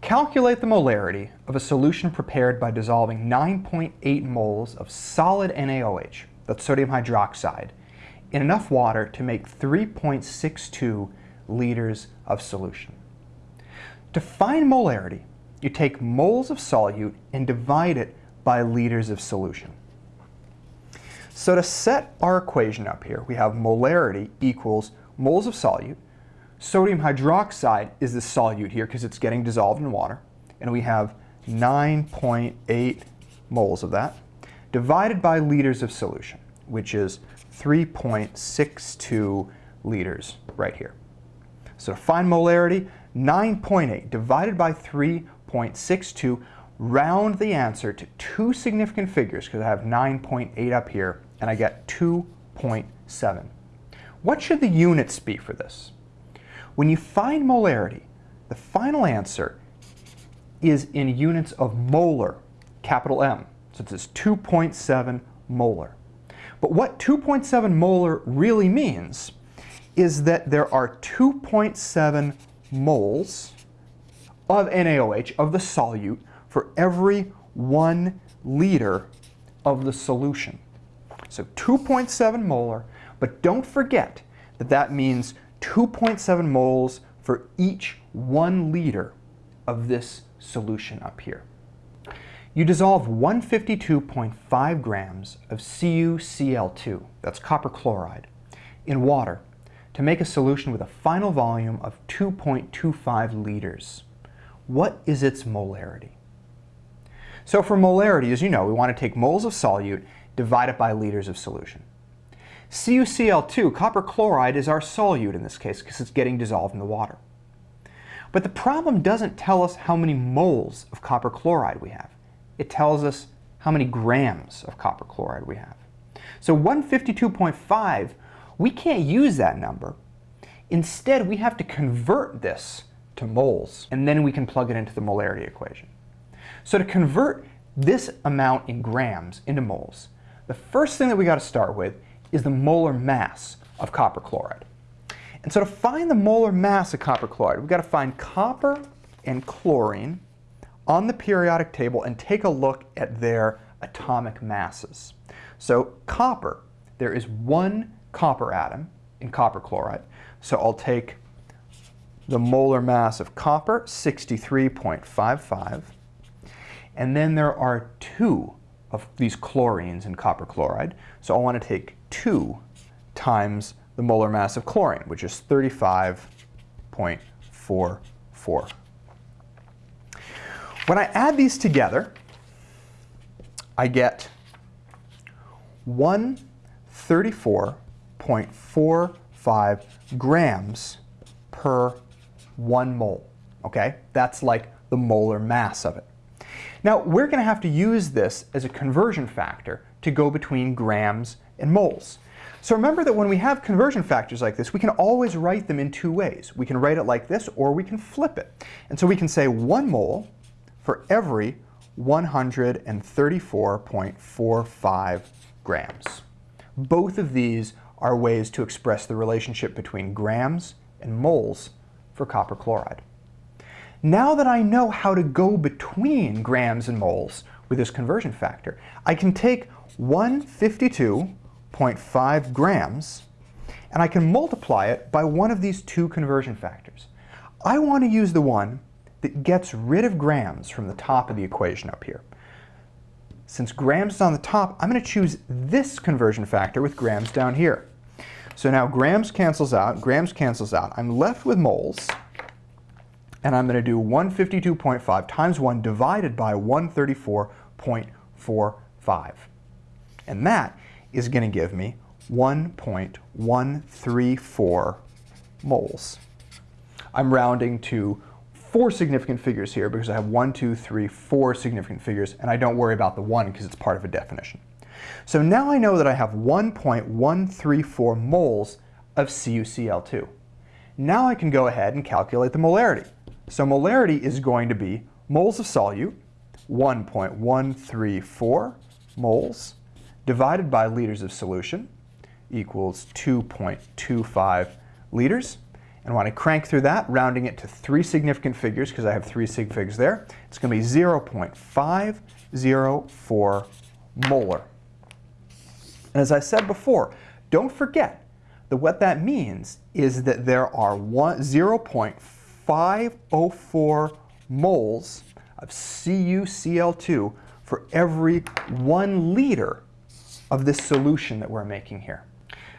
Calculate the molarity of a solution prepared by dissolving 9.8 moles of solid NaOH, that's sodium hydroxide, in enough water to make 3.62 liters of solution. To find molarity, you take moles of solute and divide it by liters of solution. So to set our equation up here, we have molarity equals moles of solute Sodium hydroxide is the solute here because it's getting dissolved in water. And we have 9.8 moles of that divided by liters of solution, which is 3.62 liters right here. So to find molarity, 9.8 divided by 3.62, round the answer to two significant figures because I have 9.8 up here and I get 2.7. What should the units be for this? When you find molarity, the final answer is in units of molar, capital M. So it says 2.7 molar. But what 2.7 molar really means is that there are 2.7 moles of NaOH, of the solute, for every one liter of the solution. So 2.7 molar, but don't forget that that means 2.7 moles for each one liter of this solution up here. You dissolve 152.5 grams of CuCl2, that's copper chloride, in water to make a solution with a final volume of 2.25 liters. What is its molarity? So for molarity, as you know, we want to take moles of solute, divide it by liters of solution. CuCl2, copper chloride, is our solute in this case because it's getting dissolved in the water. But the problem doesn't tell us how many moles of copper chloride we have. It tells us how many grams of copper chloride we have. So 152.5, we can't use that number. Instead, we have to convert this to moles, and then we can plug it into the molarity equation. So to convert this amount in grams into moles, the first thing that we got to start with is the molar mass of copper chloride. And so to find the molar mass of copper chloride, we've got to find copper and chlorine on the periodic table and take a look at their atomic masses. So copper, there is one copper atom in copper chloride. So I'll take the molar mass of copper, 63.55. And then there are two of these chlorines in copper chloride. So I want to take 2 times the molar mass of chlorine, which is 35.44. When I add these together, I get 134.45 grams per one mole. Okay, that's like the molar mass of it. Now, we're going to have to use this as a conversion factor to go between grams and moles. So remember that when we have conversion factors like this, we can always write them in two ways. We can write it like this, or we can flip it. And so we can say one mole for every 134.45 grams. Both of these are ways to express the relationship between grams and moles for copper chloride. Now that I know how to go between grams and moles with this conversion factor, I can take 152.5 grams and I can multiply it by one of these two conversion factors. I want to use the one that gets rid of grams from the top of the equation up here. Since grams is on the top, I'm going to choose this conversion factor with grams down here. So now grams cancels out, grams cancels out. I'm left with moles and I'm going to do 152.5 times 1 divided by 134.45. And that is going to give me 1.134 moles. I'm rounding to four significant figures here because I have one, two, three, four significant figures, and I don't worry about the one because it's part of a definition. So now I know that I have 1.134 moles of CuCl2. Now I can go ahead and calculate the molarity. So molarity is going to be moles of solute, 1.134 moles, divided by liters of solution equals 2.25 liters. And when I crank through that, rounding it to three significant figures, because I have three sig figs there, it's going to be 0.504 molar. And as I said before, don't forget that what that means is that there are 0.504 moles of CuCl2 for every one liter of this solution that we're making here.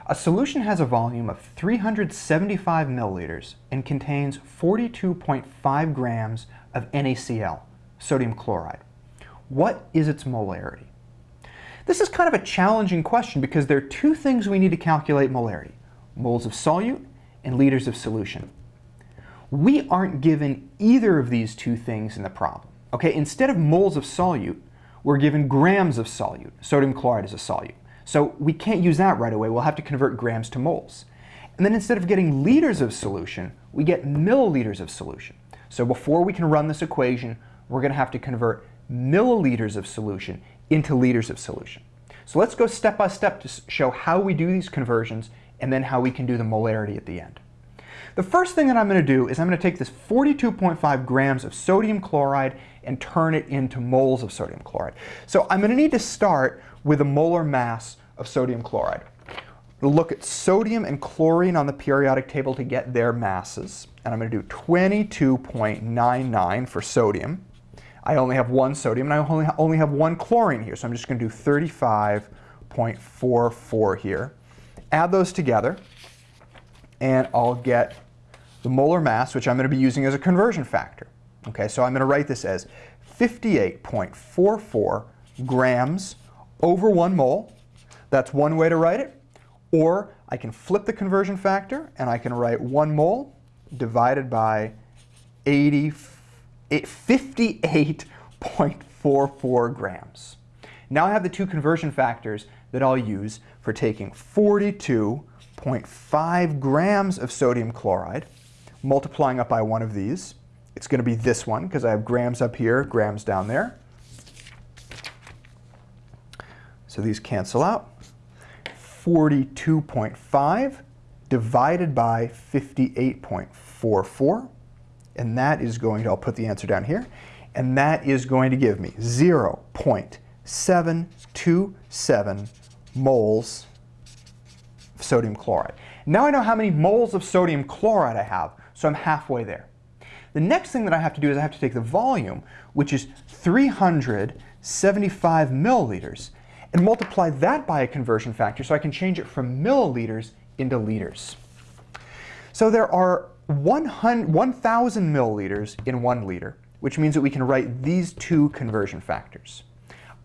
A solution has a volume of 375 milliliters and contains 42.5 grams of NaCl, sodium chloride. What is its molarity? This is kind of a challenging question because there are two things we need to calculate molarity, moles of solute and liters of solution. We aren't given either of these two things in the problem. Okay, instead of moles of solute, we're given grams of solute. Sodium chloride is a solute. So we can't use that right away. We'll have to convert grams to moles. And then instead of getting liters of solution, we get milliliters of solution. So before we can run this equation, we're going to have to convert milliliters of solution into liters of solution. So let's go step by step to show how we do these conversions and then how we can do the molarity at the end. The first thing that I'm going to do is I'm going to take this 42.5 grams of sodium chloride and turn it into moles of sodium chloride. So I'm going to need to start with a molar mass of sodium chloride. We'll look at sodium and chlorine on the periodic table to get their masses. And I'm going to do 22.99 for sodium. I only have one sodium and I only, only have one chlorine here. So I'm just going to do 35.44 here. Add those together and I'll get the molar mass, which I'm going to be using as a conversion factor. Okay, so I'm going to write this as 58.44 grams over one mole. That's one way to write it. Or I can flip the conversion factor and I can write one mole divided by 80, 58.44 grams. Now I have the two conversion factors that I'll use for taking 42.5 grams of sodium chloride, multiplying up by one of these. It's going to be this one because I have grams up here, grams down there. So these cancel out. 42.5 divided by 58.44. And that is going to, I'll put the answer down here, and that is going to give me 0.727 moles sodium chloride. Now I know how many moles of sodium chloride I have, so I'm halfway there. The next thing that I have to do is I have to take the volume, which is 375 milliliters, and multiply that by a conversion factor so I can change it from milliliters into liters. So there are 1,000 milliliters in one liter, which means that we can write these two conversion factors.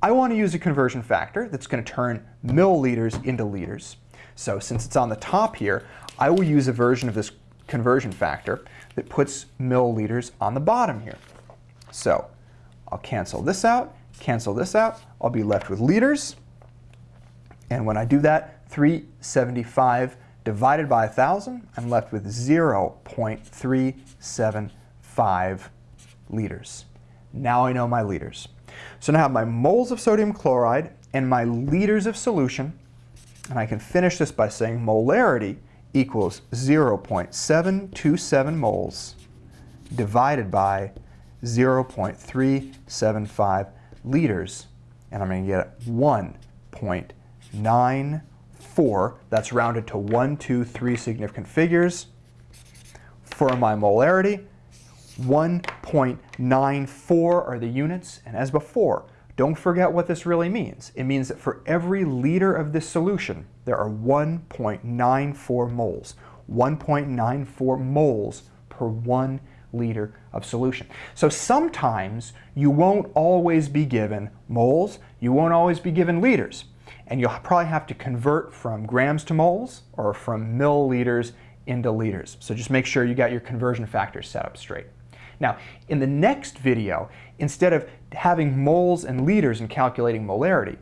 I want to use a conversion factor that's going to turn milliliters into liters. So since it's on the top here, I will use a version of this conversion factor that puts milliliters on the bottom here. So I'll cancel this out, cancel this out, I'll be left with liters. And when I do that, 375 divided by 1,000, I'm left with 0.375 liters. Now I know my liters. So now I have my moles of sodium chloride and my liters of solution. And I can finish this by saying molarity equals 0.727 moles divided by 0.375 liters, and I'm going to get 1.94. That's rounded to 1, 2, 3 significant figures. For my molarity, 1.94 are the units, and as before, don't forget what this really means. It means that for every liter of this solution, there are 1.94 moles. 1.94 moles per one liter of solution. So sometimes you won't always be given moles, you won't always be given liters. And you'll probably have to convert from grams to moles or from milliliters into liters. So just make sure you got your conversion factors set up straight. Now, in the next video, instead of having moles and liters and calculating molarity,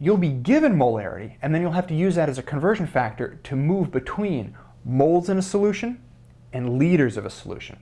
you'll be given molarity, and then you'll have to use that as a conversion factor to move between moles in a solution and liters of a solution.